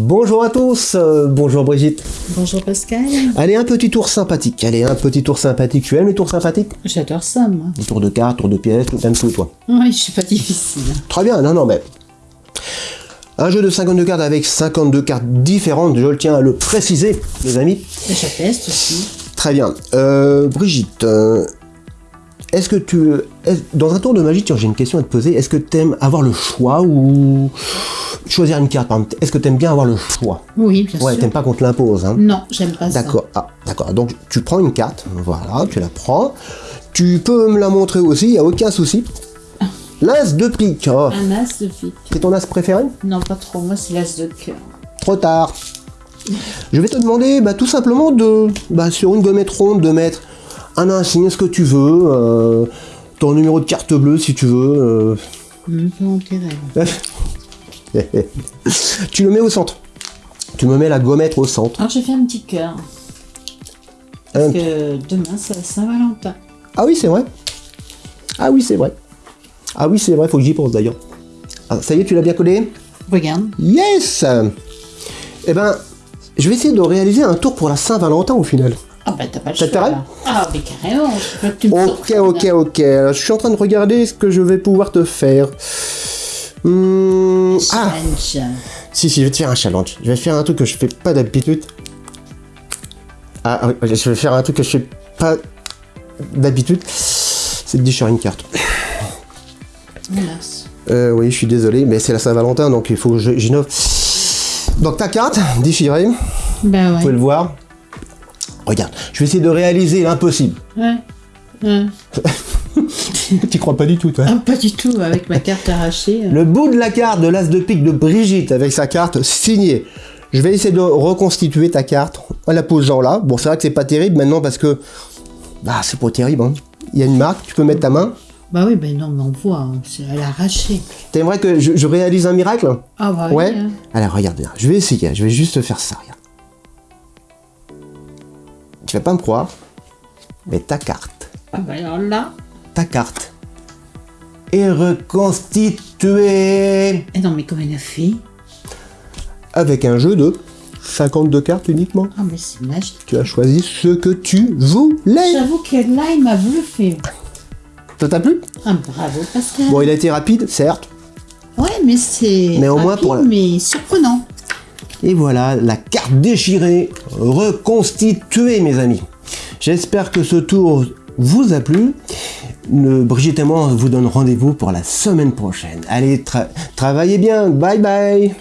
Bonjour à tous, euh, bonjour Brigitte. Bonjour Pascal. Allez, un petit tour sympathique. Allez, un petit tour sympathique. Tu aimes les tours sympathiques? J'adore ça, moi. Les tours de cartes, tours de pièces, tout, t'aimes tout, toi? Oui, je suis pas difficile. Très bien, non, non, mais... Un jeu de 52 cartes avec 52 cartes différentes, je le tiens à le préciser, les amis. Et je teste aussi. Très bien. Euh, Brigitte, euh, est-ce que tu... dans un tour de magie, tiens, j'ai une question à te poser. Est-ce que t'aimes avoir le choix ou... Choisir une carte, par exemple? Est-ce que t'aimes bien avoir le choix? Oui, bien Ouais, sûr. t'aimes pas qu'on te l'impose, hein Non, j'aime pas ça. D'accord, ah, d'accord. Donc tu prends une carte, voilà, tu la prends. Tu peux me la montrer aussi, il n'y a aucun souci. L'as de pique, oh, Un as de pique. c'est ton as préféré? Non, pas trop. Moi, c'est l'as de cœur. Trop tard. Je vais te demander bah, tout simplement de, bah, sur une gommette ronde, de mettre un insigne, ce que tu veux, euh, ton numéro de carte bleue si tu veux. Euh. tu le mets au centre. Tu me mets la gommette au centre. Alors, j'ai fait un petit cœur. Parce Un- que demain, c'est la Saint-Valentin. Ah oui, c'est vrai. Ah oui, c'est vrai. Ah oui, c'est vrai, faut que j'y pense d'ailleurs. Ah, ça y est, tu l'as bien collé? Regarde. Yes Eh ben, je vais essayer de réaliser un tour pour la Saint-Valentin au final. Ah, bah, t'as pas le choix. là. Ah, mais carrément. Je veux que tu me Ok, ok, ok. Alors, je suis en train de regarder ce que je vais pouvoir te faire. Hmm, ah, Challenge. si, si, je vais te faire un challenge. Je vais faire un truc que je fais pas d'habitude. Ah, oui, je vais faire un truc que je fais pas d'habitude. C'est de déchirer une carte. Hélas. Euh, oui, je suis désolé, mais c'est la Saint-Valentin, donc il faut que j'innove. Donc ta carte, déchirée, vous Bah ouais. pouvez le voir. Regarde, je vais essayer de réaliser l'impossible. Ouais. Ouais. tu crois pas du tout, toi Ah, pas du tout. Avec ma carte arrachée. euh. Le bout de la carte de l'As de pique de Brigitte avec sa carte signée. Je vais essayer de reconstituer ta carte en la posant là. Bon, c'est vrai que c'est pas terrible maintenant parce que... Bah, c'est pas terrible, hein. Il y a une marque, tu peux mettre ta main. Bah oui, ben non, mais on voit. hein. Elle a arraché. T'aimerais que je, je réalise un miracle? Ah, bah Ouais oui. hein. Alors, regarde bien. Je vais essayer. Je vais juste faire ça, regarde. Tu vas pas me croire, mais ta carte, Ah, alors là. ta carte est reconstituée Eh non, mais comment elle a fait? Avec un jeu de 52 cartes uniquement. Ah, mais c'est magique. Tu as choisi ce que tu voulais. J'avoue que là, il m'a bluffé. Ça t'a plu? Ah, bravo, Pascal. Bon, il a été rapide, certes. Ouais, mais c'est. Mais au moins pour la- Mais surprenant. Et voilà, la carte déchirée, reconstituée, mes amis. J'espère que ce tour vous a plu. Brigitte et moi, vous donne rendez-vous pour la semaine prochaine. Allez, tra- travaillez bien. Bye bye.